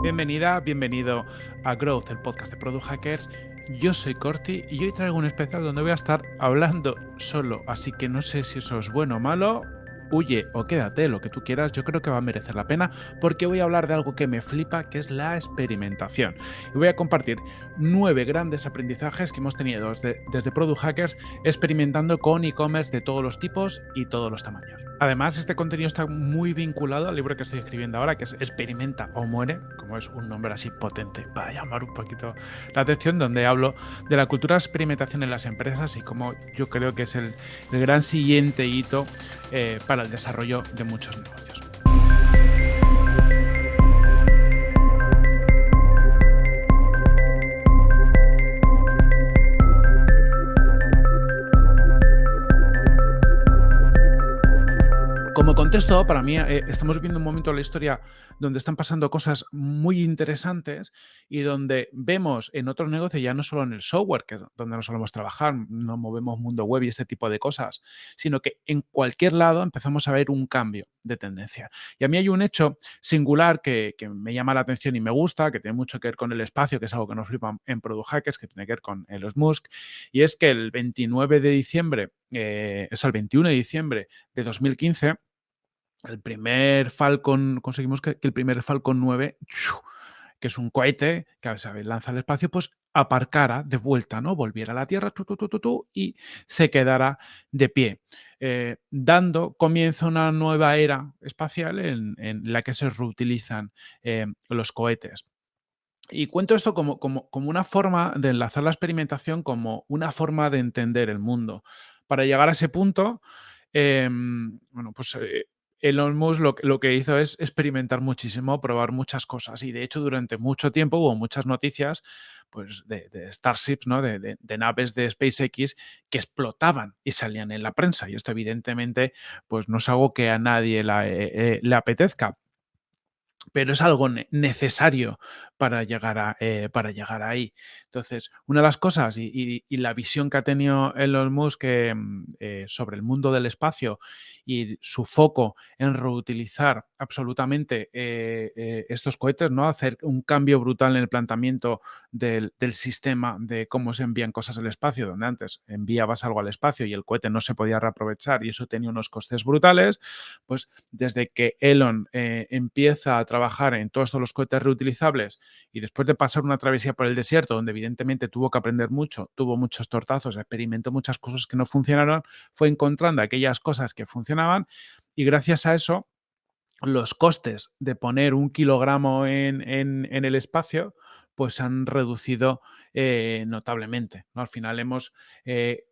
Bienvenida, bienvenido a Growth, el podcast de Product Hackers. Yo soy Corti y hoy traigo un especial donde voy a estar hablando solo, así que no sé si eso es bueno o malo, huye o quédate, lo que tú quieras, yo creo que va a merecer la pena porque voy a hablar de algo que me flipa, que es la experimentación. Y voy a compartir nueve grandes aprendizajes que hemos tenido desde, desde Product Hackers experimentando con e-commerce de todos los tipos y todos los tamaños. Además, este contenido está muy vinculado al libro que estoy escribiendo ahora, que es Experimenta o muere, como es un nombre así potente para llamar un poquito la atención, donde hablo de la cultura de experimentación en las empresas y cómo yo creo que es el, el gran siguiente hito eh, para el desarrollo de muchos negocios. Como contexto, para mí eh, estamos viviendo un momento de la historia donde están pasando cosas muy interesantes y donde vemos en otros negocios, ya no solo en el software, que es donde nos solemos trabajar, no movemos mundo web y este tipo de cosas, sino que en cualquier lado empezamos a ver un cambio de tendencia. Y a mí hay un hecho singular que, me llama la atención y me gusta, que tiene mucho que ver con el espacio, que es algo que nos flipa en Product Hackers, que tiene que ver con Elon Musk, y es que el 29 de diciembre, eh, es el 21 de diciembre de 2015, el primer Falcon, conseguimos que, el primer Falcon 9, que es un cohete que se lanza al espacio, pues aparcara de vuelta, ¿no? Volviera a la Tierra y se quedara de pie, eh, dando comienzo a una nueva era espacial en, la que se reutilizan eh, los cohetes. Y cuento esto como, como, una forma de enlazar la experimentación, como una forma de entender el mundo. Para llegar a ese punto, em, bueno, pues eh, Elon Musk lo, que hizo es experimentar muchísimo, probar muchas cosas y de hecho durante mucho tiempo hubo muchas noticias pues, de, Starships, ¿no? De, naves de SpaceX que explotaban y salían en la prensa y esto evidentemente pues, no es algo que a nadie eh, eh, le apetezca pero es algo necesario para llegar, a, eh, para llegar ahí. Entonces, una de las cosas y, la visión que ha tenido Elon Musk mm, eh, sobre el mundo del espacio y su foco en reutilizar absolutamente eh, estos cohetes, ¿no? hacer un cambio brutal en el planteamiento del, sistema de cómo se envían cosas al espacio, donde antes enviabas algo al espacio y el cohete no se podía reaprovechar y eso tenía unos costes brutales, pues desde que Elon empieza a trabajar en todos los cohetes reutilizables y después de pasar una travesía por el desierto, donde evidentemente tuvo que aprender mucho, tuvo muchos tortazos, experimentó muchas cosas que no funcionaron, fue encontrando aquellas cosas que funcionaban y gracias a eso los costes de poner un kilogramo en, el espacio pues han reducido eh, notablemente. Al final hemos eh,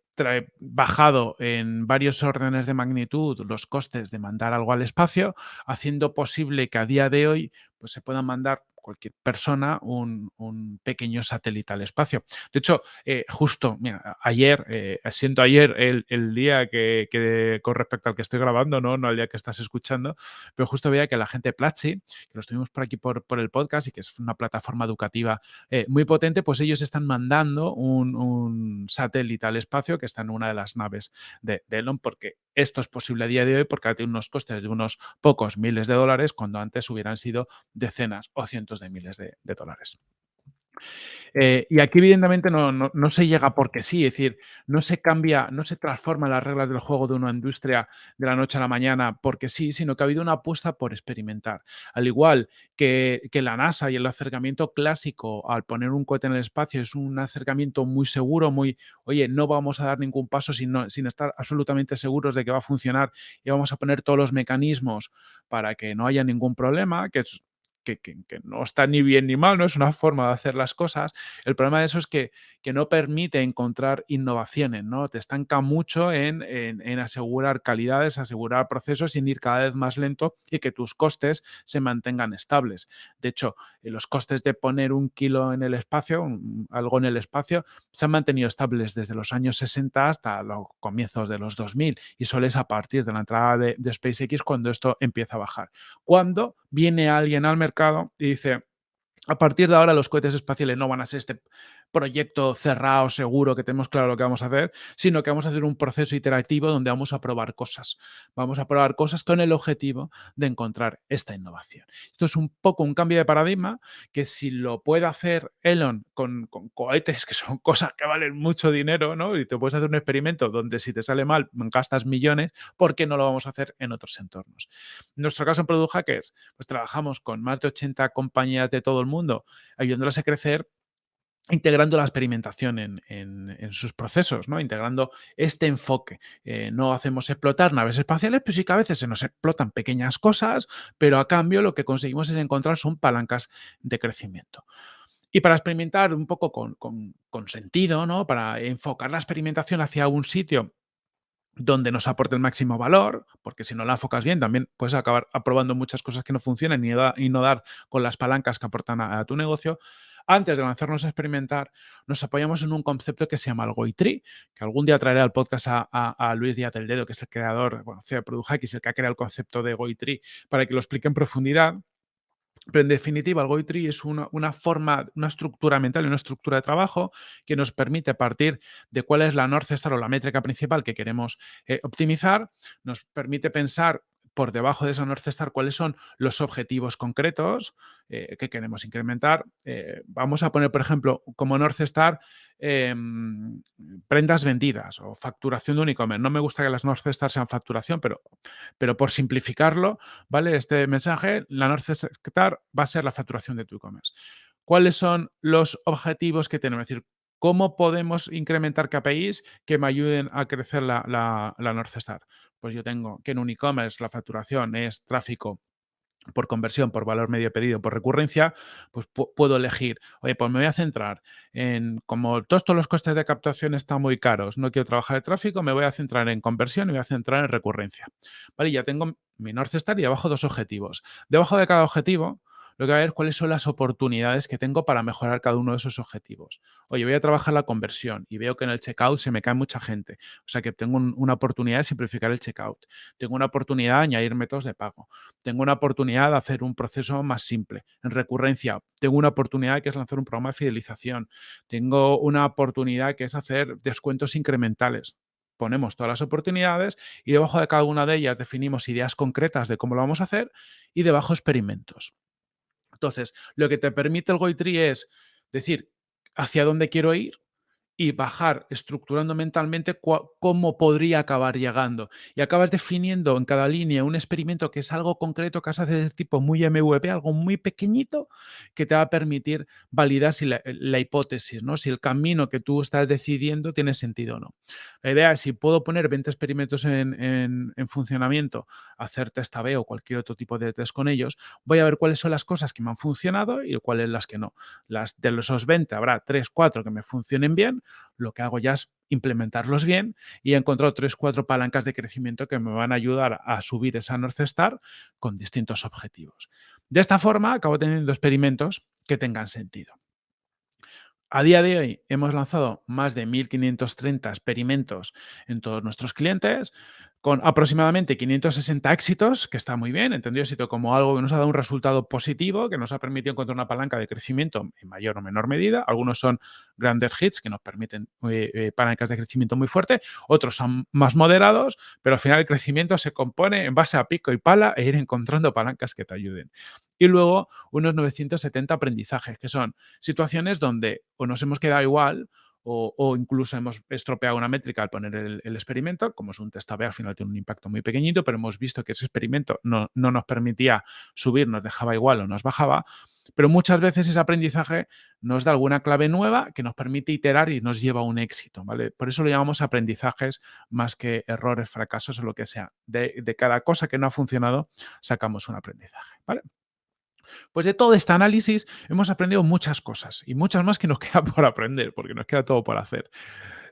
bajado en varios órdenes de magnitud los costes de mandar algo al espacio, haciendo posible que a día de hoy pues, se puedan mandar cualquier persona un, pequeño satélite al espacio. De hecho, eh, justo ayer, eh, siento ayer el, día que, con respecto al que estoy grabando, ¿no? no al día que estás escuchando, pero justo veía que la gente Platzi, que los tuvimos por aquí por, por el podcast y que es una plataforma educativa eh, muy potente, pues ellos están mandando un, satélite al espacio que está en una de las naves de, de Elon, porque esto es posible a día de hoy porque tiene unos costes de unos pocos miles de dólares cuando antes hubieran sido decenas o cientos de miles de, dólares. Eh, y aquí evidentemente no, se llega porque sí, es decir, no se cambia, no se transforman las reglas del juego de una industria de la noche a la mañana porque sí, sino que ha habido una apuesta por experimentar. Al igual que, la NASA y el acercamiento clásico al poner un cohete en el espacio es un acercamiento muy seguro, muy, oye, no vamos a dar ningún paso sin, sin estar absolutamente seguros de que va a funcionar y vamos a poner todos los mecanismos para que no haya ningún problema, que es que, no está ni bien ni mal, no es una forma de hacer las cosas. El problema de eso es que, que no permite encontrar innovaciones, ¿no? Te estanca mucho en, en, asegurar calidades, asegurar procesos sin ir cada vez más lento y que tus costes se mantengan estables. De hecho, eh, los costes de poner un kilo en el espacio, algo en el espacio, se han mantenido estables desde los años 60 hasta los comienzos de los 2000 y solo es a partir de la entrada de, de SpaceX cuando esto empieza a bajar. Cuando viene alguien al mercado y dice, a partir de ahora los cohetes espaciales no van a ser este proyecto cerrado, seguro, que tenemos claro lo que vamos a hacer, sino que vamos a hacer un proceso iterativo donde vamos a probar cosas. Vamos a probar cosas con el objetivo de encontrar esta innovación. Esto es un poco un cambio de paradigma que si lo puede hacer Elon con, cohetes, que son cosas que valen mucho dinero, ¿no? Y te puedes hacer un experimento donde si te sale mal gastas millones, ¿por qué no lo vamos a hacer en otros entornos? En nuestro caso en Product Hackers, pues trabajamos con más de 80 compañías de todo el mundo, ayudándolas a crecer integrando la experimentación en, sus procesos, ¿no? integrando este enfoque. Eh, no hacemos explotar naves espaciales, pues sí que a veces se nos explotan pequeñas cosas, pero a cambio lo que conseguimos es encontrar son palancas de crecimiento. Y para experimentar un poco con, con sentido, ¿no? para enfocar la experimentación hacia un sitio donde nos aporte el máximo valor, porque si no la enfocas bien también puedes acabar aprobando muchas cosas que no funcionan y, no dar con las palancas que aportan a, tu negocio. Antes de lanzarnos a experimentar, nos apoyamos en un concepto que se llama el Goitri, que algún día traeré al podcast a, Luis Díaz del Dedo, que es el creador, bueno, CEO de el que ha creado el concepto de Goitri, para que lo explique en profundidad. Pero en definitiva, el Goitri es una, forma, una estructura mental y una estructura de trabajo que nos permite partir de cuál es la North Star o la métrica principal que queremos eh, optimizar, nos permite pensar por debajo de esa North Star cuáles son los objetivos concretos eh, que queremos incrementar. Eh, vamos a poner, por ejemplo, como North Star em, prendas vendidas o facturación de un e-commerce. No me gusta que las North Star sean facturación, pero, pero por simplificarlo, ¿vale? Este mensaje, la North Star va a ser la facturación de tu e-commerce. ¿Cuáles son los objetivos que tenemos? Es decir, ¿cómo podemos incrementar KPIs que me ayuden a crecer la, la, la North Star? Pues yo tengo que en un e-commerce la facturación es tráfico por conversión, por valor medio pedido, por recurrencia, pues puedo elegir, oye, pues me voy a centrar en, como todos, los costes de captación están muy caros, no quiero trabajar de tráfico, me voy a centrar en conversión y me voy a centrar en recurrencia. Vale, ya tengo mi North Star y abajo dos objetivos. Debajo de cada objetivo lo que voy a ver cuáles son las oportunidades que tengo para mejorar cada uno de esos objetivos. Oye, voy a trabajar la conversión y veo que en el checkout se me cae mucha gente. O sea que tengo una oportunidad de simplificar el checkout. Tengo una oportunidad de añadir métodos de pago. Tengo una oportunidad de hacer un proceso más simple. En recurrencia, tengo una oportunidad que es lanzar un programa de fidelización. Tengo una oportunidad que es hacer descuentos incrementales ponemos todas las oportunidades y debajo de cada una de ellas definimos ideas concretas de cómo lo vamos a hacer y debajo experimentos. Entonces, lo que te permite el Goitri es decir hacia dónde quiero ir, y bajar estructurando mentalmente cómo podría acabar llegando. Y acabas definiendo en cada línea un experimento que es algo concreto que has de tipo muy MVP, algo muy pequeñito, que te va a permitir validar si la, hipótesis, ¿no? si el camino que tú estás decidiendo tiene sentido o no. La idea es si puedo poner 20 experimentos en, funcionamiento, hacer test A-B o cualquier otro tipo de test con ellos, voy a ver cuáles son las cosas que me han funcionado y cuáles las que no. Las de los 20 habrá 3, 4 que me funcionen bien, lo que hago ya es implementarlos bien y he encontrado tres, cuatro palancas de crecimiento que me van a ayudar a subir esa North Star con distintos objetivos. De esta forma, acabo teniendo experimentos que tengan sentido. A día de hoy hemos lanzado más de 1.530 experimentos en todos nuestros clientes, con aproximadamente 560 éxitos, que está muy bien, entendido éxito como algo que nos ha dado un resultado positivo, que nos ha permitido encontrar una palanca de crecimiento en mayor o menor medida. Algunos son grandes hits que nos permiten eh, eh, palancas de crecimiento muy fuerte, otros son más moderados, pero al final el crecimiento se compone en base a pico y pala e ir encontrando palancas que te ayuden. Y luego unos 970 aprendizajes, que son situaciones donde o nos hemos quedado igual o, incluso hemos estropeado una métrica al poner el, experimento, como es un test A-B, al final tiene un impacto muy pequeñito, pero hemos visto que ese experimento no, nos permitía subir, nos dejaba igual o nos bajaba, pero muchas veces ese aprendizaje nos da alguna clave nueva que nos permite iterar y nos lleva a un éxito, ¿vale? Por eso lo llamamos aprendizajes más que errores, fracasos o lo que sea. De, de cada cosa que no ha funcionado, sacamos un aprendizaje, ¿vale? Pues de todo este análisis hemos aprendido muchas cosas y muchas más que nos queda por aprender, porque nos queda todo por hacer.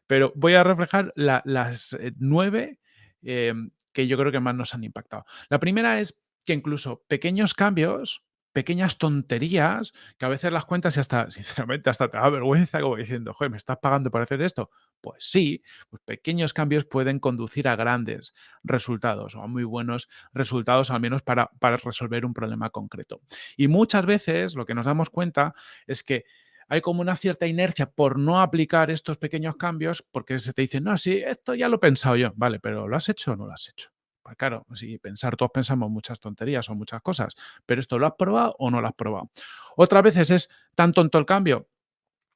Pero voy a reflejar las eh, nueve em, que yo creo que más nos han impactado. La primera es que incluso pequeños cambios pequeñas tonterías que a veces las cuentas y hasta, sinceramente, hasta te da vergüenza como diciendo, joder, ¿me estás pagando por hacer esto? Pues sí, pues pequeños cambios pueden conducir a grandes resultados o a muy buenos resultados, al menos para, para resolver un problema concreto. Y muchas veces lo que nos damos cuenta es que hay como una cierta inercia por no aplicar estos pequeños cambios, porque se te dice, no, sí, esto ya lo he pensado yo, vale, pero ¿lo has hecho o no lo has hecho? Pues claro, si pensar, todos pensamos muchas tonterías o muchas cosas, pero esto lo has probado o no lo has probado. Otras veces es tan tonto el cambio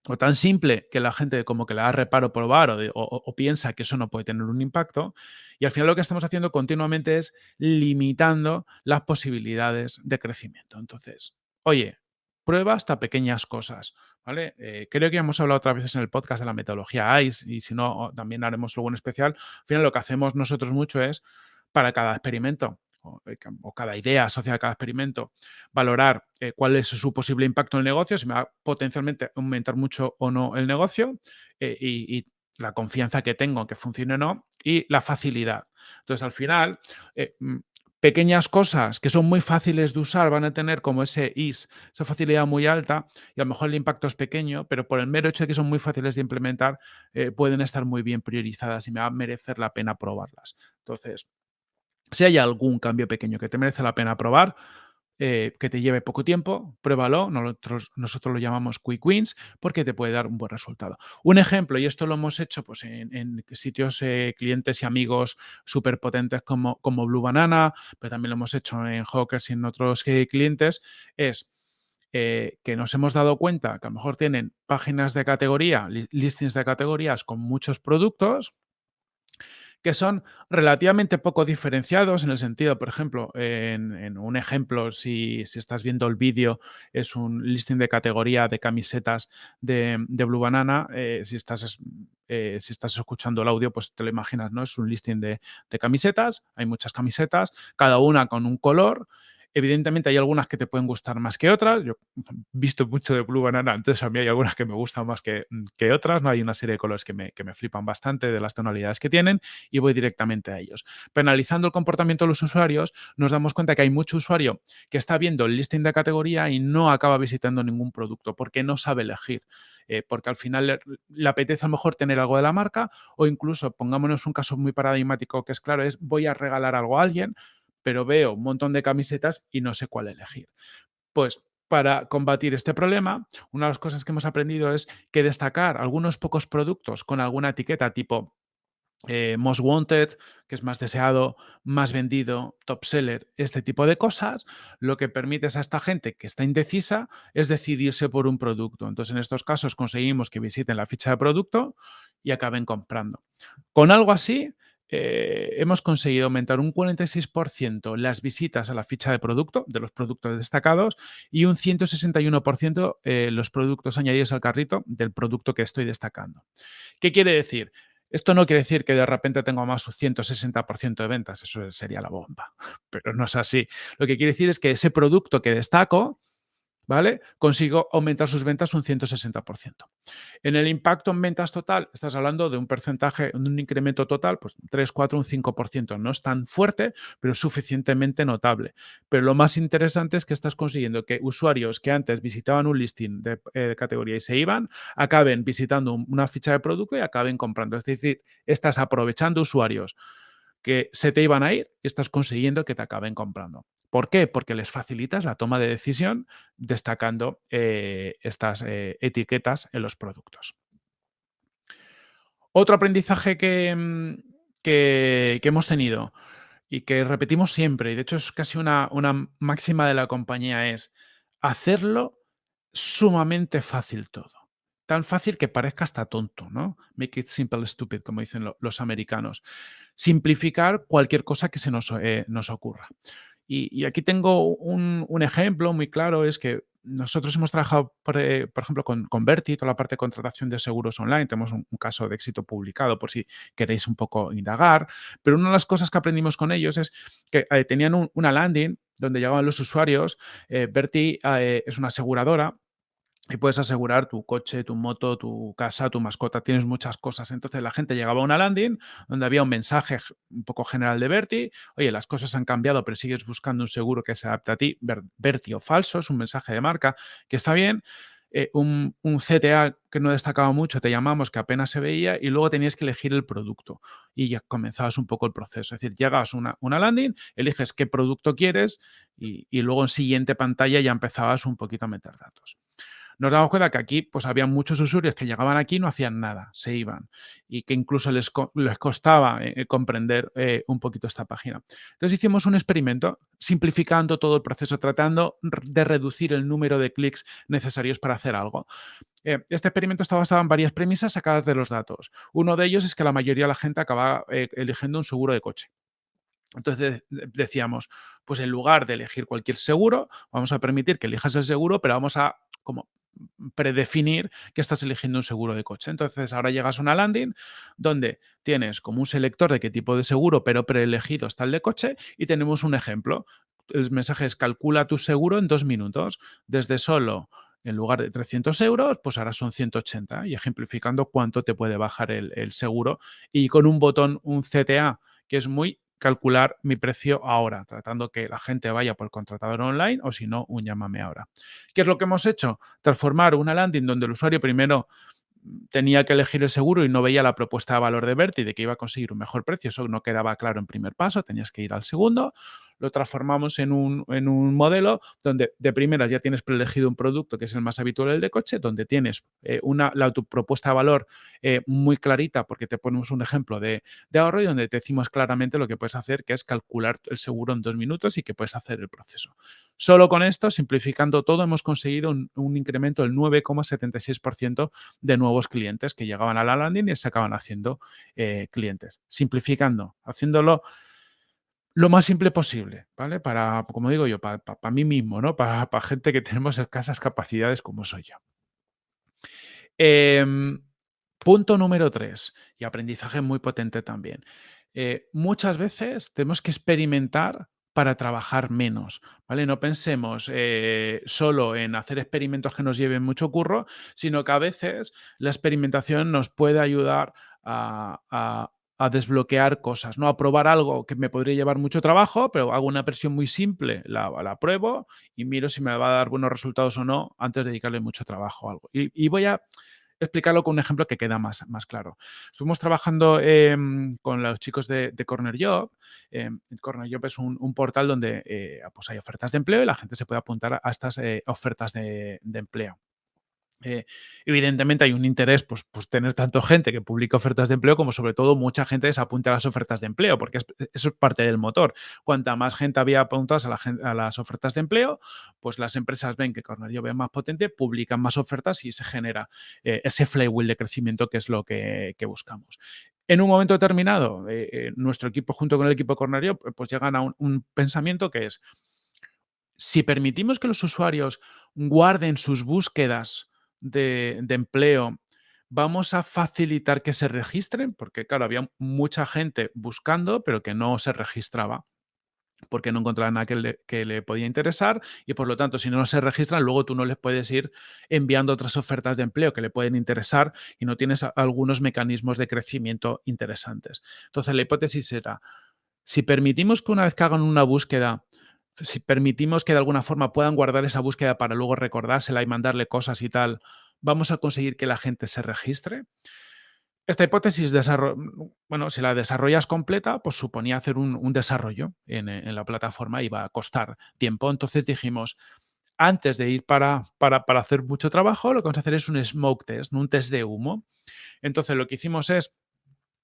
o tan simple que la gente como que le da reparo probar o, piensa que eso no puede tener un impacto. Y al final lo que estamos haciendo continuamente es limitando las posibilidades de crecimiento. Entonces, oye, prueba hasta pequeñas cosas. ¿Vale? Eh, creo que hemos hablado otras veces en el podcast de la metodología ICE y si no, también haremos algo en especial. Al final lo que hacemos nosotros mucho es para cada experimento eh, o, cada idea asociada a cada experimento, valorar eh, cuál es su posible impacto en el negocio, si me va a potencialmente aumentar mucho o no el negocio eh, y, la confianza que tengo en que funcione o no y la facilidad. Entonces, al final, mm, pequeñas cosas que son muy fáciles de usar van a tener como ese IS, esa facilidad muy alta y a lo mejor el impacto es pequeño, pero por el mero hecho de que son muy fáciles de implementar, pueden estar muy bien priorizadas y me va a merecer la pena probarlas. Entonces, si hay algún cambio pequeño que te merece la pena probar, eh, que te lleve poco tiempo, pruébalo. Nosotros, nosotros lo llamamos quick wins porque te puede dar un buen resultado. Un ejemplo, y esto lo hemos hecho pues, en, sitios eh, clientes y amigos súper potentes como, como Blue Banana, pero también lo hemos hecho en Hawkers y en otros eh, clientes, es que nos hemos dado cuenta que a lo mejor tienen páginas de categoría, listings de categorías con muchos productos, que son relativamente poco diferenciados en el sentido, por ejemplo, en, un ejemplo, si, estás viendo el vídeo, es un listing de categoría de camisetas de, Blue Banana. Eh, si, estás, eh, si estás escuchando el audio, pues te lo imaginas, ¿no? Es un listing de, de camisetas, hay muchas camisetas, cada una con un color Evidentemente hay algunas que te pueden gustar más que otras. Yo he visto mucho de Blue Banana, entonces a mí hay algunas que me gustan más que, que otras. ¿no? Hay una serie de colores que me, que me, flipan bastante de las tonalidades que tienen y voy directamente a ellos. Penalizando el comportamiento de los usuarios, nos damos cuenta que hay mucho usuario que está viendo el listing de categoría y no acaba visitando ningún producto porque no sabe elegir. Eh, porque al final le, apetece a lo mejor tener algo de la marca o incluso, pongámonos un caso muy paradigmático que es claro, es voy a regalar algo a alguien, pero veo un montón de camisetas y no sé cuál elegir. Pues para combatir este problema, una de las cosas que hemos aprendido es que destacar algunos pocos productos con alguna etiqueta tipo eh, Most Wanted, que es más deseado, más vendido, top seller, este tipo de cosas, lo que permite a esta gente que está indecisa es decidirse por un producto. Entonces, en estos casos conseguimos que visiten la ficha de producto y acaben comprando. Con algo así, eh, hemos conseguido aumentar un 46% las visitas a la ficha de producto de los productos destacados y un 161% eh, los productos añadidos al carrito del producto que estoy destacando. ¿Qué quiere decir? Esto no quiere decir que de repente tengo más un 160% de ventas, eso sería la bomba, pero no es así. Lo que quiere decir es que ese producto que destaco ¿vale? Consigo aumentar sus ventas un 160%. En el impacto en ventas total, estás hablando de un porcentaje, de un incremento total, pues 3, 4, un 5%. No es tan fuerte, pero suficientemente notable. Pero lo más interesante es que estás consiguiendo que usuarios que antes visitaban un listing de, eh, categoría y se iban, acaben visitando una ficha de producto y acaben comprando. Es decir, estás aprovechando usuarios que se te iban a ir y estás consiguiendo que te acaben comprando. ¿Por qué? Porque les facilitas la toma de decisión destacando eh, estas eh, etiquetas en los productos. Otro aprendizaje mm, que, que, hemos tenido y que repetimos siempre, y de hecho es casi una, una máxima de la compañía, es hacerlo sumamente fácil todo tan fácil que parezca hasta tonto, ¿no? Make it simple, stupid, como dicen los americanos. Simplificar cualquier cosa que se nos, eh, nos ocurra. Y, aquí tengo un, ejemplo muy claro, es que nosotros hemos trabajado, por, eh, ejemplo, con, con Berti, toda la parte de contratación de seguros online. Tenemos un, caso de éxito publicado por si queréis un poco indagar. Pero una de las cosas que aprendimos con ellos es que eh, tenían una landing donde llegaban los usuarios. Berti es una aseguradora y puedes asegurar tu coche, tu moto, tu casa, tu mascota, tienes muchas cosas. Entonces la gente llegaba a una landing donde había un mensaje un poco general de Berti, oye, las cosas han cambiado, pero sigues buscando un seguro que se adapte a ti, Berti o falso, es un mensaje de marca que está bien. Eh, un, CTA que no destacaba mucho, te llamamos, que apenas se veía, y luego tenías que elegir el producto. Y ya comenzabas un poco el proceso. Es decir, llegas a una, una landing, eliges qué producto quieres y, y luego en siguiente pantalla ya empezabas un poquito a meter datos. Nos damos cuenta que aquí pues había muchos usuarios que llegaban aquí y no hacían nada, se iban y que incluso les, les costaba eh, comprender eh, un poquito esta página. Entonces hicimos un experimento simplificando todo el proceso, tratando de reducir el número de clics necesarios para hacer algo. Eh, este experimento está basado en varias premisas sacadas de los datos. Uno de ellos es que la mayoría de la gente acaba eligiendo un seguro de coche. Entonces decíamos, pues en lugar de elegir cualquier seguro, vamos a permitir que elijas el seguro, pero vamos a como predefinir que estás eligiendo un seguro de coche. Entonces ahora llegas a una landing donde tienes como un selector de qué tipo de seguro, pero preelegido está el de coche y tenemos un ejemplo. El mensaje es calcula tu seguro en dos minutos, desde solo en lugar de 300 euros, pues ahora son 180 y ejemplificando cuánto te puede bajar el, el seguro y con un botón, un CTA, que es muy calcular mi precio ahora, tratando que la gente vaya por el contratador online o si no, un llámame ahora. ¿Qué es lo que hemos hecho? Transformar una landing donde el usuario primero tenía que elegir el seguro y no veía la propuesta de valor de Berti de que iba a conseguir un mejor precio. Eso no quedaba claro en primer paso, tenías que ir al segundo lo transformamos en un, modelo donde de primeras ya tienes preelegido un producto que es el más habitual, el de coche, donde tienes eh, una, la, tu propuesta de valor eh, muy clarita porque te ponemos un ejemplo de, ahorro y donde te decimos claramente lo que puedes hacer, que es calcular el seguro en dos minutos y que puedes hacer el proceso. Solo con esto, simplificando todo, hemos conseguido un, incremento del 9,76% de nuevos clientes que llegaban a la landing y se acaban haciendo eh, clientes. Simplificando, haciéndolo lo más simple posible, ¿vale? Para, como digo yo, para, mí mismo, ¿no? Para, gente que tenemos escasas capacidades como soy yo. Em, punto número tres, y aprendizaje muy potente también. Eh, muchas veces tenemos que experimentar para trabajar menos, ¿vale? No pensemos eh, solo en hacer experimentos que nos lleven mucho curro, sino que a veces la experimentación nos puede ayudar a, a desbloquear cosas, ¿no? A probar algo que me podría llevar mucho trabajo, pero hago una versión muy simple, la, la pruebo y miro si me va a dar buenos resultados o no antes de dedicarle mucho trabajo a algo. Y, voy a explicarlo con un ejemplo que queda más, más claro. Estuvimos trabajando em, con los chicos de, Corner Job. Eh, Corner Job es un, portal donde eh, pues hay ofertas de empleo y la gente se puede apuntar a estas eh, ofertas de empleo. Eh, evidentemente hay un interés, pues, tener tanto gente que publica ofertas de empleo como sobre todo mucha gente se apunta a las ofertas de empleo, porque eso es parte del motor. Cuanta más gente había apuntadas a, las ofertas de empleo, pues las empresas ven que Cornelio ve más potente, publican más ofertas y se genera eh, ese flywheel de crecimiento que es lo que, buscamos. En un momento determinado, eh, nuestro equipo junto con el equipo Cornelio, pues llegan a un pensamiento que es, si permitimos que los usuarios guarden sus búsquedas de, empleo, vamos a facilitar que se registren, porque claro, había mucha gente buscando, pero que no se registraba porque no encontraban nada que le, que le, podía interesar y por lo tanto si no se registran luego tú no les puedes ir enviando otras ofertas de empleo que le pueden interesar y no tienes algunos mecanismos de crecimiento interesantes. Entonces la hipótesis era, si permitimos que una vez que hagan una búsqueda si permitimos que de alguna forma puedan guardar esa búsqueda para luego recordársela y mandarle cosas y tal, vamos a conseguir que la gente se registre. Esta hipótesis, bueno, si la desarrollas completa, pues suponía hacer un, desarrollo en, la plataforma, iba a costar tiempo. Entonces dijimos, antes de ir para, para, para hacer mucho trabajo, lo que vamos a hacer es un smoke test, un test de humo. Entonces lo que hicimos es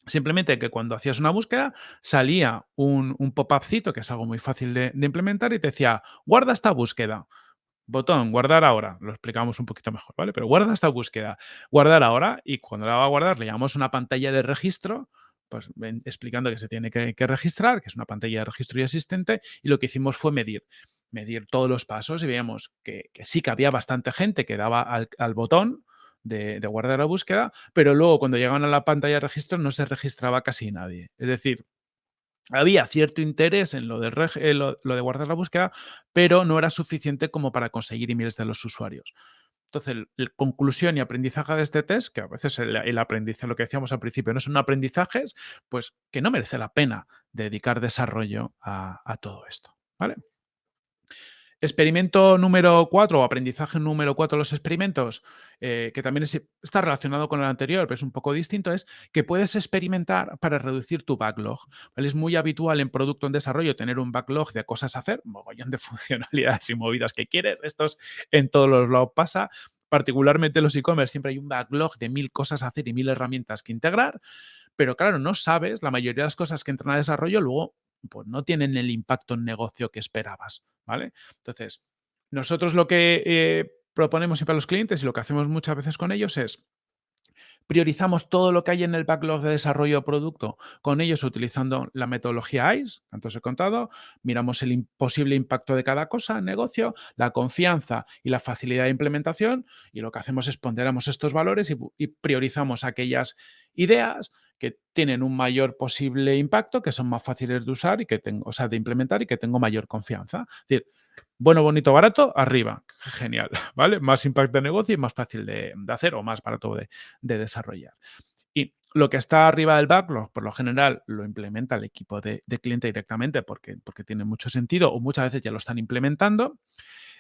Simplemente que cuando hacías una búsqueda salía un, pop-upcito, que es algo muy fácil de, implementar, y te decía, guarda esta búsqueda. Botón, guardar ahora. Lo explicamos un poquito mejor, ¿vale? Pero guarda esta búsqueda. Guardar ahora y cuando la va a guardar le llamamos una pantalla de registro, pues explicando que se tiene que, registrar, que es una pantalla de registro y asistente, y lo que hicimos fue medir. Medir todos los pasos y veíamos que, sí que había bastante gente que daba al, al botón, de, guardar la búsqueda, pero luego cuando llegaban a la pantalla de registro no se registraba casi nadie. Es decir, había cierto interés en lo de, lo, de guardar la búsqueda, pero no era suficiente como para conseguir emails de los usuarios. Entonces, la conclusión y aprendizaje de este test, que a veces el, aprendizaje, lo que decíamos al principio, no son aprendizajes, pues que no merece la pena dedicar desarrollo a, a todo esto. ¿Vale? Experimento número 4 o aprendizaje número 4 de los experimentos, eh, que también está relacionado con el anterior, pero es un poco distinto, es que puedes experimentar para reducir tu backlog. Es muy habitual en producto en desarrollo tener un backlog de cosas a hacer, mogollón de funcionalidades y movidas que quieres. Esto en todos los lados pasa. particularmente los e-commerce, siempre hay un backlog de mil cosas a hacer y mil herramientas que integrar, pero claro, no sabes, la mayoría de las cosas que entran a desarrollo luego pues, no tienen el impacto en negocio que esperabas, ¿vale? Entonces, nosotros lo que eh, proponemos siempre a los clientes y lo que hacemos muchas veces con ellos es priorizamos todo lo que hay en el backlog de desarrollo de producto con ellos utilizando la metodología ICE, antes he contado, miramos el posible impacto de cada cosa en negocio, la confianza y la facilidad de implementación y lo que hacemos es ponderamos estos valores y, priorizamos aquellas ideas que tienen un mayor posible impacto, que son más fáciles de usar y que tengo, o sea, de implementar y que tengo mayor confianza. Es decir, bueno, bonito, barato, arriba. Genial, ¿vale? Más impacto de negocio y más fácil de, hacer o más barato de, desarrollar. Y lo que está arriba del backlog, por lo general, lo implementa el equipo de, cliente directamente porque, porque tiene mucho sentido o muchas veces ya lo están implementando.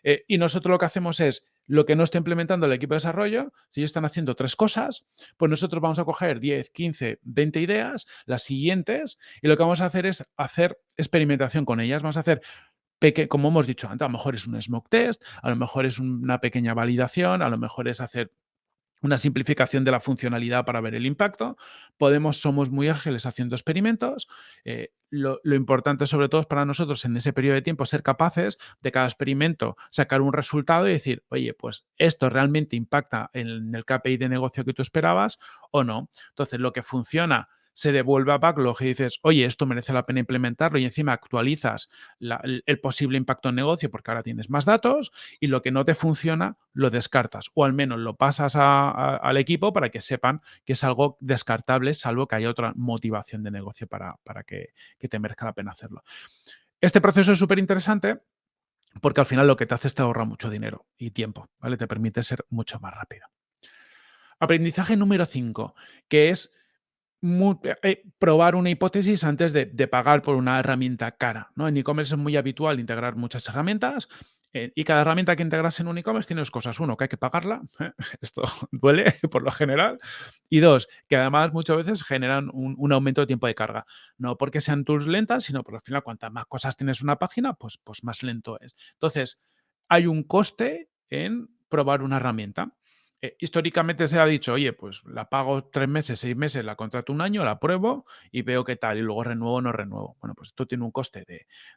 Eh, y nosotros lo que hacemos es, lo que no está implementando el equipo de desarrollo, si ellos están haciendo tres cosas, pues nosotros vamos a coger 10, 15, 20 ideas, las siguientes, y lo que vamos a hacer es hacer experimentación con ellas. Vamos a hacer como hemos dicho antes, a lo mejor es un smoke test, a lo mejor es una pequeña validación, a lo mejor es hacer una simplificación de la funcionalidad para ver el impacto. Podemos, somos muy ágiles haciendo experimentos. Eh, lo, importante sobre todo es para nosotros en ese periodo de tiempo ser capaces de cada experimento sacar un resultado y decir, oye, pues esto realmente impacta en el KPI de negocio que tú esperabas o no. Entonces, lo que funciona se devuelve a backlog y dices, oye, esto merece la pena implementarlo y encima actualizas el, posible impacto en negocio porque ahora tienes más datos y lo que no te funciona lo descartas o al menos lo pasas al equipo para que sepan que es algo descartable salvo que haya otra motivación de negocio para, que, que te merezca la pena hacerlo. Este proceso es súper interesante porque al final lo que te hace es te ahorra mucho dinero y tiempo, ¿vale? Te permite ser mucho más rápido. Aprendizaje número 5, que es eh, probar una hipótesis antes de, pagar por una herramienta cara. ¿no? En e-commerce es muy habitual integrar muchas herramientas eh, y cada herramienta que integras en un e-commerce tiene dos cosas. Uno, que hay que pagarla, esto duele por lo general. Y dos, que además muchas veces generan un, aumento de tiempo de carga. No porque sean tools lentas, sino porque al final cuantas más cosas tienes en una página, pues, pues más lento es. Entonces, hay un coste en probar una herramienta. Eh, históricamente se ha dicho, oye, pues la pago tres meses, seis meses, la contrato un año, la pruebo y veo qué tal, y luego renuevo o no renuevo. Bueno, pues esto tiene un coste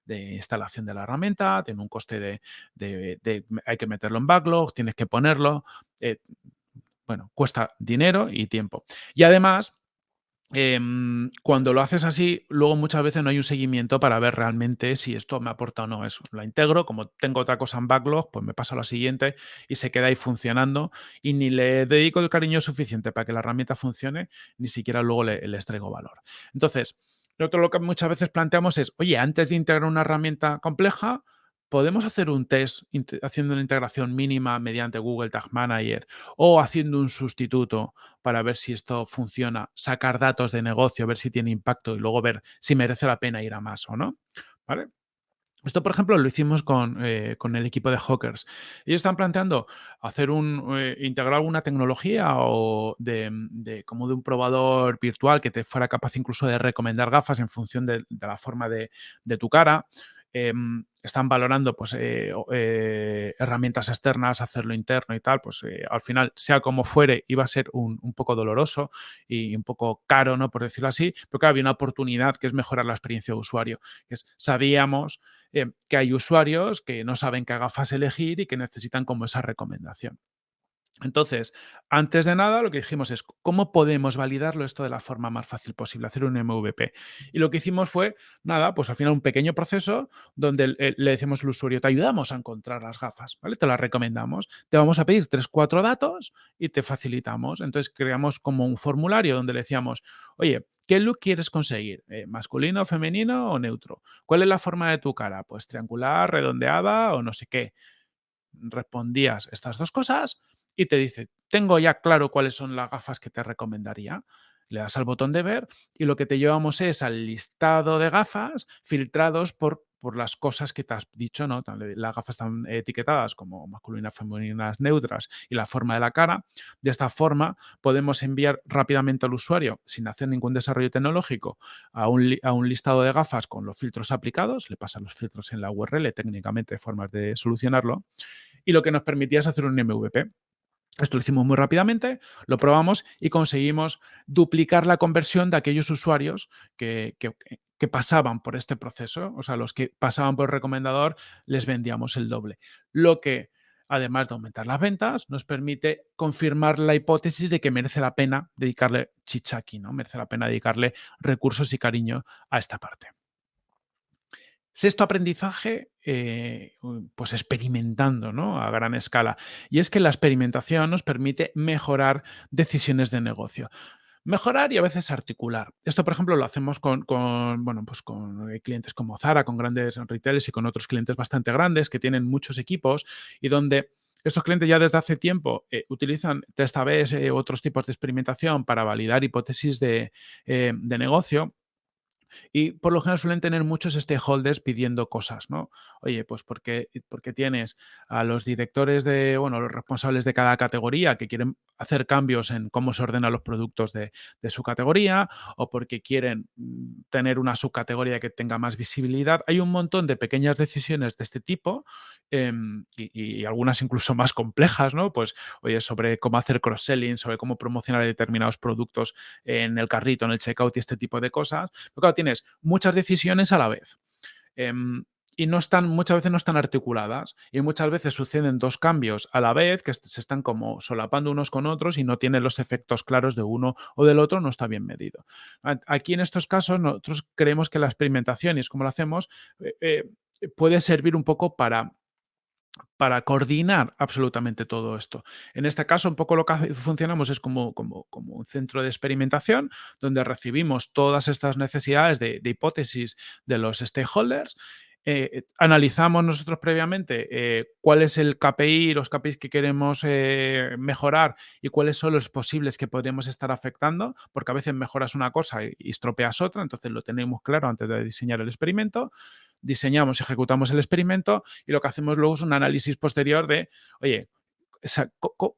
de, instalación de la herramienta, tiene un coste de, hay que meterlo en backlog, tienes que ponerlo, eh, bueno, cuesta dinero y tiempo. Y además, Em, cuando lo haces así, luego muchas veces no hay un seguimiento para ver realmente si esto me aporta o no eso. La integro, como tengo otra cosa en backlog, pues me paso a la siguiente y se queda ahí funcionando y ni le dedico el cariño suficiente para que la herramienta funcione, ni siquiera luego le, les traigo valor. Entonces, lo que muchas veces planteamos es, oye, antes de integrar una herramienta compleja, podemos hacer un test haciendo una integración mínima mediante Google Tag Manager o haciendo un sustituto para ver si esto funciona, sacar datos de negocio, ver si tiene impacto y luego ver si merece la pena ir a más o no. Esto, por ejemplo, lo hicimos con, eh, el equipo de Hawkers. Ellos están planteando hacer un, eh, integrar alguna tecnología o de, como de un probador virtual que te fuera capaz incluso de recomendar gafas en función de, la forma de tu cara. Em, están valorando pues, eh, eh, herramientas externas, hacerlo interno y tal, pues eh, al final, sea como fuere, iba a ser un, poco doloroso y un poco caro, ¿no? Por decirlo así, pero había una oportunidad que es mejorar la experiencia de usuario. sabíamos que hay usuarios que no saben qué gafas elegir y que necesitan como esa recomendación. Entonces, antes de nada, lo que dijimos es, ¿cómo podemos validarlo esto de la forma más fácil posible? Hacer un MVP. Y lo que hicimos fue, nada, pues al final un pequeño proceso donde le decimos al usuario, te ayudamos a encontrar las gafas, ¿vale? Te las recomendamos. Te vamos a pedir tres, cuatro datos y te facilitamos. Entonces, creamos como un formulario donde le decíamos, oye, ¿qué look quieres conseguir? Eh, ¿Masculino, femenino o neutro? ¿Cuál es la forma de tu cara? Pues triangular, redondeada o no sé qué. Respondías estas dos cosas y te dice, tengo ya claro cuáles son las gafas que te recomendaría. Le das al botón de ver y lo que te llevamos es al listado de gafas filtrados por, por las cosas que te has dicho, ¿no? Las gafas están etiquetadas como masculinas, femeninas, neutras y la forma de la cara. De esta forma podemos enviar rápidamente al usuario, sin hacer ningún desarrollo tecnológico, a un, a un listado de gafas con los filtros aplicados. Le pasan los filtros en la URL, técnicamente formas de solucionarlo. Y lo que nos permitía es hacer un MVP Esto lo hicimos muy rápidamente, lo probamos y conseguimos duplicar la conversión de aquellos usuarios que, que- que pasaban por este proceso. O sea, los que pasaban por el recomendador les vendíamos el doble. Lo que, además de aumentar las ventas, nos permite confirmar la hipótesis de que merece la pena dedicarle chicha aquí, ¿no? Merece la pena dedicarle recursos y cariño a esta parte. Sexto aprendizaje, eh, pues experimentando ¿no? a gran escala. Y es que la experimentación nos permite mejorar decisiones de negocio. Mejorar y a veces articular. Esto, por ejemplo, lo hacemos con, bueno, pues con eh, clientes como Zara, con grandes retailers y con otros clientes bastante grandes que tienen muchos equipos y donde estos clientes ya desde hace tiempo eh, utilizan test A/B u otros tipos de experimentación para validar hipótesis eh, de negocio y por lo general suelen tener muchos stakeholders pidiendo cosas, ¿no? Oye, pues porque, porque tienes a los directores de, bueno, los responsables de cada categoría que quieren hacer cambios en cómo se ordenan los productos de, de su categoría o porque quieren mm, tener una subcategoría que tenga más visibilidad. Hay un montón de pequeñas decisiones de este tipo em, y, algunas incluso más complejas, ¿no? Pues, oye, sobre cómo hacer cross-selling, sobre cómo promocionar determinados productos en el carrito, en el checkout y este tipo de cosas. Tienes muchas decisiones a la vez. Em, y no están, muchas veces no están articuladas y muchas veces suceden dos cambios a la vez que se están como solapando unos con otros y no tienen los efectos claros de uno o del otro, no está bien medido. Aquí en estos casos nosotros creemos que la experimentación, y es como lo hacemos, eh, eh, puede servir un poco para para coordinar absolutamente todo esto. En este caso, un poco lo que funcionamos es como, un centro de experimentación donde recibimos todas estas necesidades de, hipótesis de los stakeholders eh, analizamos nosotros previamente eh, cuál es el KPI, los KPIs que queremos eh, mejorar y cuáles son los posibles que podríamos estar afectando, porque a veces mejoras una cosa y estropeas otra, entonces lo tenemos claro antes de diseñar el experimento diseñamos, ejecutamos el experimento y lo que hacemos luego es un análisis posterior de, oye,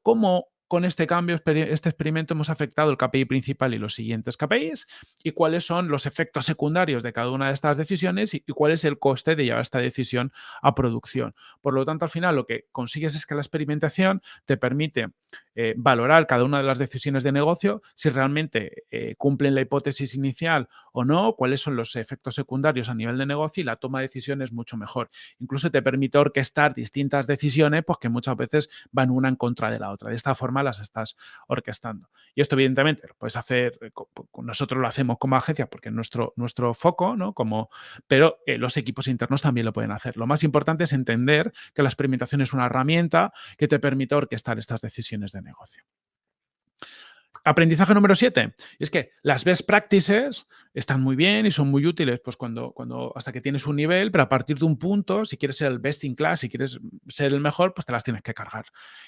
¿cómo con este cambio, este experimento hemos afectado el KPI principal y los siguientes KPIs y cuáles son los efectos secundarios de cada una de estas decisiones y, cuál es el coste de llevar esta decisión a producción. Por lo tanto, al final lo que consigues es que la experimentación te permite eh, valorar cada una de las decisiones de negocio, si realmente eh, cumplen la hipótesis inicial o no, cuáles son los efectos secundarios a nivel de negocio y la toma de decisiones mucho mejor. Incluso te permite orquestar distintas decisiones pues, que muchas veces van una en contra de la otra. De esta forma las estás orquestando. Y esto evidentemente lo puedes hacer, eh, nosotros lo hacemos como agencia porque es nuestro, nuestro foco, ¿no? Como, pero eh, los equipos internos también lo pueden hacer. Lo más importante es entender que la experimentación es una herramienta que te permite orquestar estas decisiones de negocio. Aprendizaje número 7. Es que las best practices están muy bien y son muy útiles pues cuando, cuando hasta que tienes un nivel, pero a partir de un punto, si quieres ser el best in class, si quieres ser el mejor, pues te las tienes que cargar.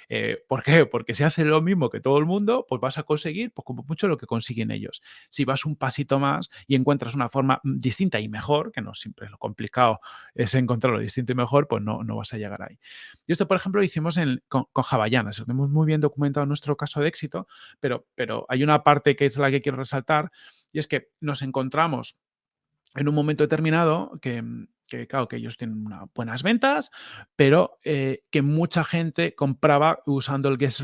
Eh, ¿Por qué? Porque si haces lo mismo que todo el mundo, pues vas a conseguir pues, como mucho lo que consiguen ellos. Si vas un pasito más y encuentras una forma distinta y mejor, que no siempre es lo complicado es encontrar lo distinto y mejor, pues no, no vas a llegar ahí. Y esto, por ejemplo, lo hicimos en, con, con Lo tenemos muy bien documentado en nuestro caso de éxito, pero, pero hay una parte que es la que quiero resaltar y es que nos encontramos en un momento determinado que, que claro, que ellos tienen unas buenas ventas, pero eh, que mucha gente compraba usando el guest,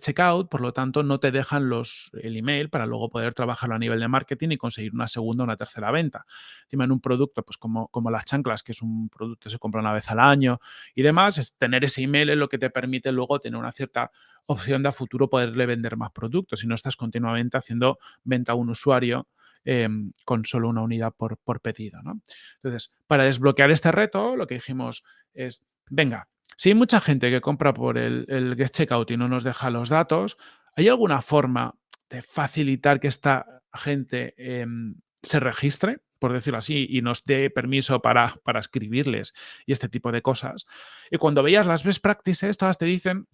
checkout, por lo tanto no te dejan el email para luego poder trabajarlo a nivel de marketing y conseguir una segunda o una tercera venta. Encima en un producto pues como, como las chanclas, que es un producto que se compra una vez al año y demás, tener ese email es lo que te permite luego tener una cierta opción de a futuro poderle vender más productos si no estás continuamente haciendo venta a un usuario eh, con solo una unidad por, por pedido. ¿no? Entonces, para desbloquear este reto, lo que dijimos es, venga, si hay mucha gente que compra por el, el Get Checkout y no nos deja los datos, ¿hay alguna forma de facilitar que esta gente eh, se registre? por decirlo así, y nos dé permiso para, para escribirles y este tipo de cosas. Y cuando veías las best practices, todas te dicen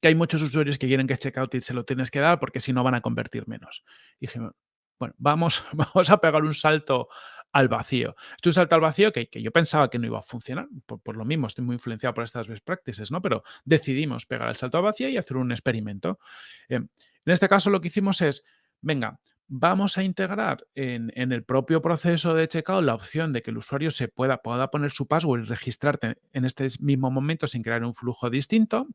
que hay muchos usuarios que quieren que checkout y se lo tienes que dar porque si no van a convertir menos. Y dije, bueno, vamos, vamos a pegar un salto al vacío. Es un salto al vacío que, yo pensaba que no iba a funcionar, por, por, lo mismo estoy muy influenciado por estas best practices, ¿no? Pero decidimos pegar el salto al vacío y hacer un experimento. Eh, en este caso lo que hicimos es, venga, vamos a integrar en, en el propio proceso de checkout la opción de que el usuario se pueda, pueda poner su password y registrarte en este mismo momento sin crear un flujo distinto,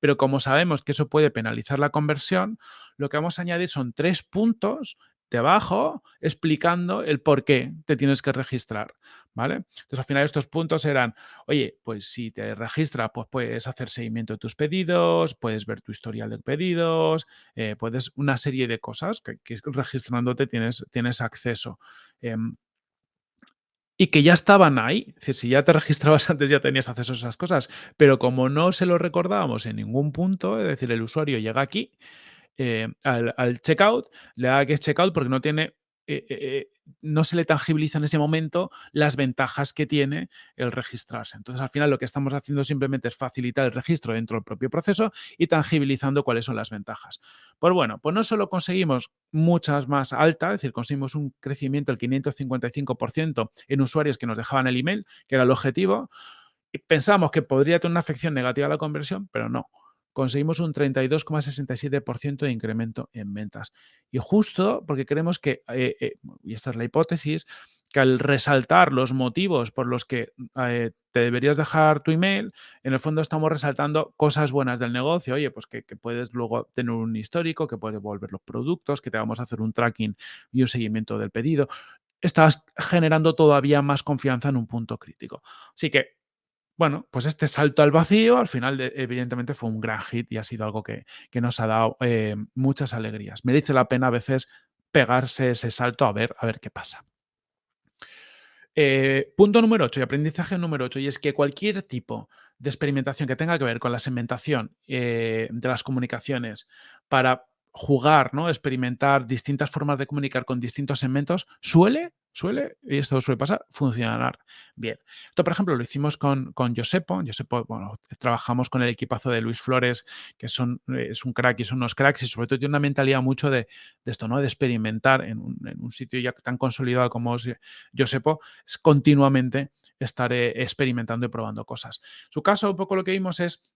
pero como sabemos que eso puede penalizar la conversión, lo que vamos a añadir son tres puntos debajo explicando el por qué te tienes que registrar, ¿vale? Entonces, al final estos puntos eran, oye, pues si te registras, pues puedes hacer seguimiento de tus pedidos, puedes ver tu historial de pedidos, eh, puedes una serie de cosas que, que registrándote tienes, tienes acceso. Em, y que ya estaban ahí. Es decir, si ya te registrabas antes ya tenías acceso a esas cosas, pero como no se lo recordábamos en ningún punto, es decir, el usuario llega aquí eh, al, checkout, le da que es checkout porque no tiene, eh, eh, no se le tangibiliza en ese momento las ventajas que tiene el registrarse. Entonces, al final lo que estamos haciendo simplemente es facilitar el registro dentro del propio proceso y tangibilizando cuáles son las ventajas. Pues bueno, pues no solo conseguimos muchas más altas, es decir, conseguimos un crecimiento del 555% en usuarios que nos dejaban el email, que era el objetivo, y pensamos que podría tener una afección negativa a la conversión, pero no conseguimos un 32,67% de incremento en ventas. Y justo porque creemos que, eh, eh, y esta es la hipótesis, que al resaltar los motivos por los que eh, te deberías dejar tu email, en el fondo estamos resaltando cosas buenas del negocio. Oye, pues que, que, puedes luego tener un histórico, que puedes volver los productos, que te vamos a hacer un tracking y un seguimiento del pedido. Estás generando todavía más confianza en un punto crítico. Así que bueno, pues este salto al vacío al final evidentemente fue un gran hit y ha sido algo que, nos ha dado eh, muchas alegrías. Merece la pena a veces pegarse ese salto a ver, a ver qué pasa. Eh, punto número 8 y aprendizaje número 8 y es que cualquier tipo de experimentación que tenga que ver con la segmentación eh, de las comunicaciones para jugar, ¿no? experimentar distintas formas de comunicar con distintos segmentos, suele, suele, y esto suele pasar, funcionar bien. Esto, por ejemplo, lo hicimos con, con Josepo. Josepo, bueno, trabajamos con el equipazo de Luis Flores, que son, es un crack y son unos cracks, y sobre todo tiene una mentalidad mucho de, esto, ¿no? De experimentar en un, sitio ya tan consolidado como es es continuamente estar experimentando y probando cosas. su caso, un poco lo que vimos es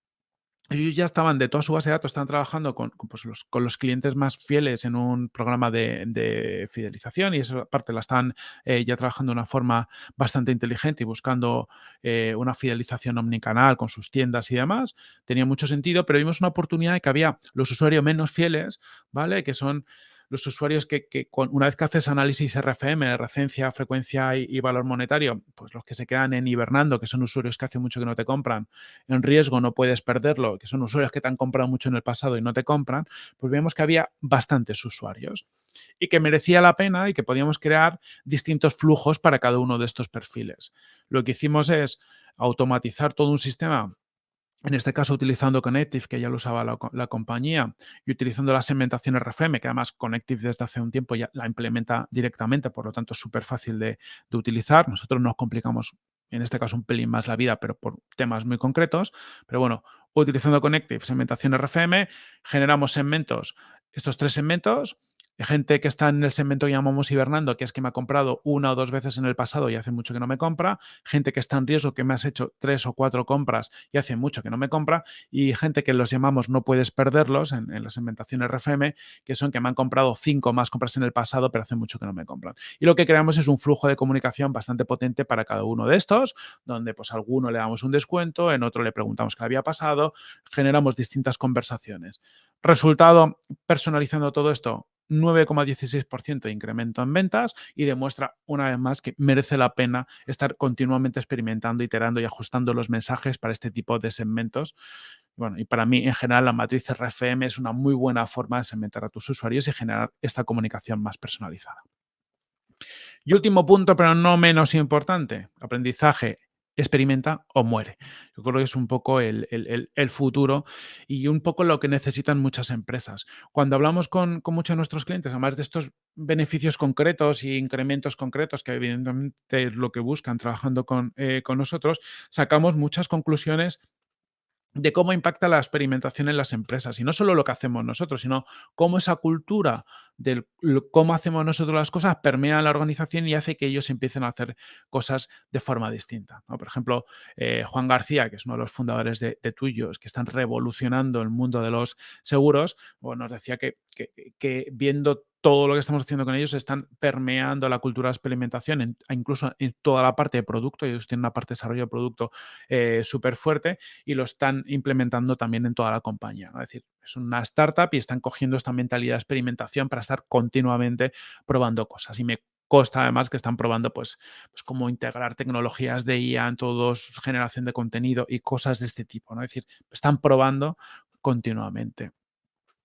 ellos ya estaban de toda su base de datos, están trabajando con, pues, los, con los, clientes más fieles en un programa de, fidelización y esa parte la están eh, ya trabajando de una forma bastante inteligente y buscando eh, una fidelización omnicanal con sus tiendas y demás. Tenía mucho sentido, pero vimos una oportunidad de que había los usuarios menos fieles, ¿vale? Que son los usuarios que, una vez que haces análisis RFM, recencia, frecuencia y, valor monetario, pues los que se quedan en hibernando, que son usuarios que hace mucho que no te compran, en riesgo no puedes perderlo, que son usuarios que te han comprado mucho en el pasado y no te compran, pues vemos que había bastantes usuarios y que merecía la pena y que podíamos crear distintos flujos para cada uno de estos perfiles. Lo que hicimos es automatizar todo un sistema en este caso utilizando Connective, que ya lo usaba la, compañía, y utilizando la segmentación RFM, que además Connective desde hace un tiempo ya la implementa directamente, por lo tanto es súper fácil de, utilizar. Nosotros nos complicamos, en este caso, un pelín más la vida, pero por temas muy concretos. Pero bueno, utilizando Connective, segmentación RFM, generamos segmentos, estos tres segmentos, gente que está en el segmento que llamamos hibernando, que es que me ha comprado una o dos veces en el pasado y hace mucho que no me compra, gente que está en riesgo, que me has hecho tres o cuatro compras y hace mucho que no me compra, y gente que los llamamos no puedes perderlos en, la segmentación RFM, que son que me han comprado cinco más compras en el pasado, pero hace mucho que no me compran. Y lo que creamos es un flujo de comunicación bastante potente para cada uno de estos, donde pues a alguno le damos un descuento, en otro le preguntamos qué había pasado, generamos distintas conversaciones. Resultado, personalizando todo esto, 9,16% de incremento en ventas y demuestra una vez más que merece la pena estar continuamente experimentando, iterando y ajustando los mensajes para este tipo de segmentos. Bueno, y para mí en general la matriz RFM es una muy buena forma de segmentar a tus usuarios y generar esta comunicación más personalizada. Y último punto, pero no menos importante, aprendizaje experimenta o muere. Yo creo que es un poco el, futuro y un poco lo que necesitan muchas empresas. Cuando hablamos con, muchos de nuestros clientes, además de estos beneficios concretos y incrementos concretos que evidentemente es lo que buscan trabajando con, eh, con nosotros, sacamos muchas conclusiones de cómo impacta la experimentación en las empresas. Y no solo lo que hacemos nosotros, sino cómo esa cultura de cómo hacemos nosotros las cosas permea la organización y hace que ellos empiecen a hacer cosas de forma distinta. Por ejemplo, eh, Juan García, que es uno de los fundadores de, Tuyos, que están revolucionando el mundo de los seguros, nos decía que, que viendo todo lo que estamos haciendo con ellos están permeando la cultura de experimentación, incluso en toda la parte de producto. Ellos tienen una parte de desarrollo de producto eh, súper fuerte y lo están implementando también en toda la compañía. Es decir, es una startup y están cogiendo esta mentalidad de experimentación para estar continuamente probando cosas. Y me consta además que están probando pues, pues cómo integrar tecnologías de IA en todos, generación de contenido y cosas de este tipo. ¿no? Es decir, están probando continuamente.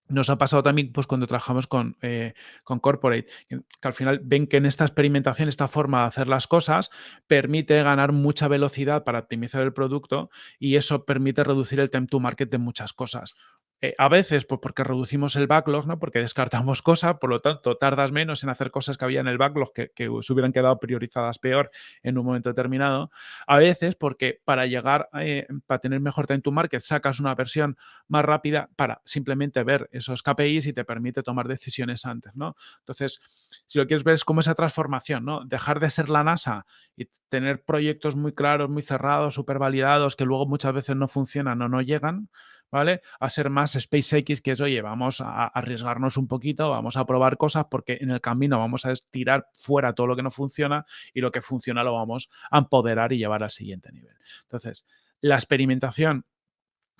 Nos ha pasado también pues, cuando trabajamos con, eh, con Corporate, que, al final ven que en esta experimentación, esta forma de hacer las cosas, permite ganar mucha velocidad para optimizar el producto y eso permite reducir el time to market de muchas cosas. Eh, a veces, pues porque reducimos el backlog, ¿no? Porque descartamos cosas, por lo tanto, tardas menos en hacer cosas que había en el backlog que, se hubieran quedado priorizadas peor en un momento determinado. A veces, porque para llegar, eh, para tener mejor time to market, sacas una versión más rápida para simplemente ver esos KPIs y te permite tomar decisiones antes, ¿no? Entonces, si lo quieres ver es como esa transformación, ¿no? Dejar de ser la NASA y tener proyectos muy claros, muy cerrados, súper validados, que luego muchas veces no funcionan o no llegan, ¿vale? A ser más SpaceX, que es, oye, vamos a arriesgarnos un poquito, vamos a probar cosas porque en el camino vamos a tirar fuera todo lo que no funciona y lo que funciona lo vamos a empoderar y llevar al siguiente nivel. Entonces, la experimentación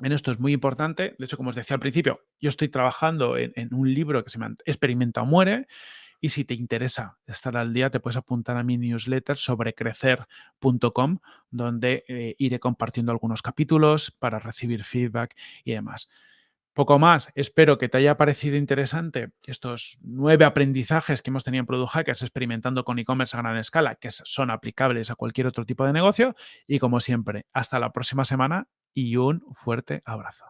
en esto es muy importante. De hecho, como os decía al principio, yo estoy trabajando en, en un libro que se llama Experimenta o muere y si te interesa estar al día, te puedes apuntar a mi newsletter sobre crecer.com, donde eh, iré compartiendo algunos capítulos para recibir feedback y demás. Poco más, espero que te haya parecido interesante estos nueve aprendizajes que hemos tenido en Product Hackers experimentando con e-commerce a gran escala, que son aplicables a cualquier otro tipo de negocio. Y como siempre, hasta la próxima semana y un fuerte abrazo.